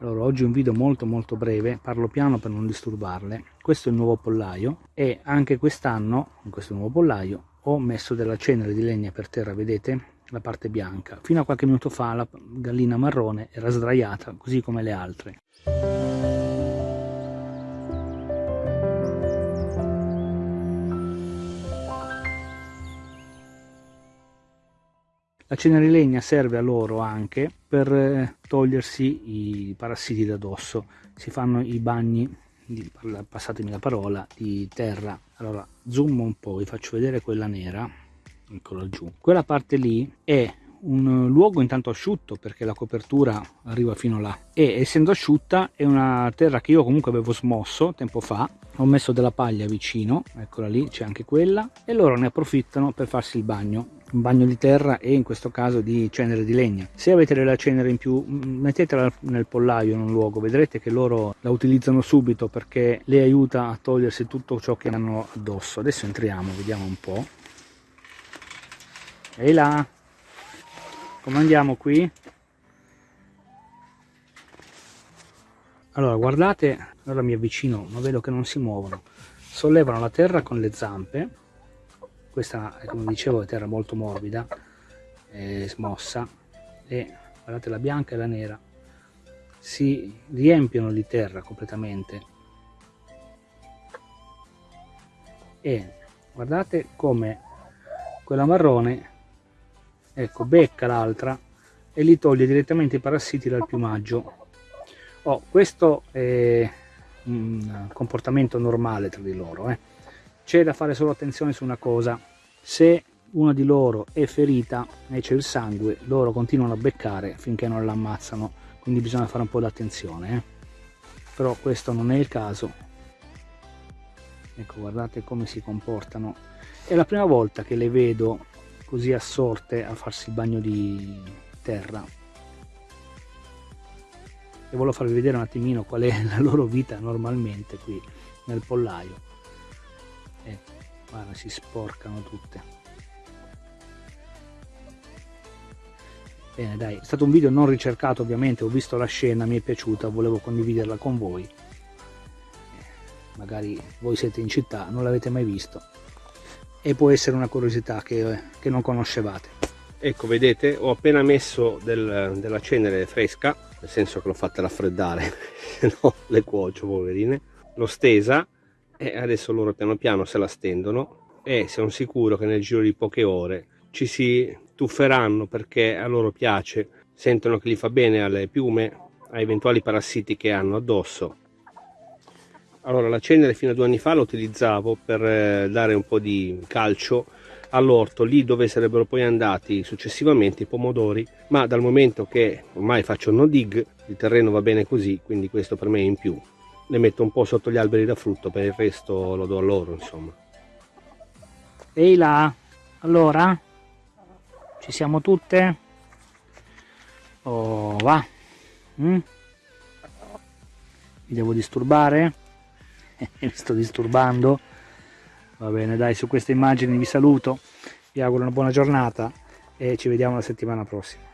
Allora, oggi un video molto molto breve, parlo piano per non disturbarle. Questo è il nuovo pollaio e anche quest'anno, in questo nuovo pollaio, ho messo della cenere di legna per terra, vedete? La parte bianca. Fino a qualche minuto fa la gallina marrone era sdraiata, così come le altre. La legna serve a loro anche per eh, togliersi i parassiti da dosso. Si fanno i bagni, passatemi la parola, di terra. Allora, zoom un po', vi faccio vedere quella nera, eccola giù. Quella parte lì è un luogo intanto asciutto perché la copertura arriva fino là e essendo asciutta è una terra che io comunque avevo smosso tempo fa ho messo della paglia vicino eccola lì c'è anche quella e loro ne approfittano per farsi il bagno un bagno di terra e in questo caso di cenere di legna. Se avete della cenere in più mettetela nel pollaio in un luogo. Vedrete che loro la utilizzano subito perché le aiuta a togliersi tutto ciò che hanno addosso. Adesso entriamo vediamo un po' ehi là! Come andiamo qui? Allora guardate allora mi avvicino ma vedo che non si muovono. Sollevano la terra con le zampe questa come dicevo è terra molto morbida smossa e guardate la bianca e la nera si riempiono di terra completamente e guardate come quella marrone ecco becca l'altra e li toglie direttamente i parassiti dal piumaggio oh, questo è un comportamento normale tra di loro eh. C'è da fare solo attenzione su una cosa. Se una di loro è ferita e c'è il sangue loro continuano a beccare finché non l'ammazzano. Quindi bisogna fare un po' d'attenzione eh. però questo non è il caso. Ecco guardate come si comportano. È la prima volta che le vedo così assorte a farsi il bagno di terra. E volevo farvi vedere un attimino qual è la loro vita normalmente qui nel pollaio ecco guarda si sporcano tutte. Bene dai è stato un video non ricercato ovviamente ho visto la scena mi è piaciuta volevo condividerla con voi. Magari voi siete in città non l'avete mai visto. E può essere una curiosità che, che non conoscevate. Ecco vedete ho appena messo del, della cenere fresca nel senso che l'ho fatta raffreddare se no le cuocio poverine. L'ho stesa e adesso loro piano piano se la stendono e sono sicuro che nel giro di poche ore ci si tufferanno perché a loro piace. Sentono che gli fa bene alle piume a eventuali parassiti che hanno addosso. Allora la cenere fino a due anni fa la utilizzavo per eh, dare un po' di calcio all'orto lì dove sarebbero poi andati successivamente i pomodori ma dal momento che ormai faccio no dig il terreno va bene così quindi questo per me è in più le metto un po' sotto gli alberi da frutto per il resto lo do a loro insomma. Ehi là allora? Ci siamo tutte? Oh va. Mm? mi devo disturbare? Mi sto disturbando. Va bene dai su queste immagini vi saluto vi auguro una buona giornata e ci vediamo la settimana prossima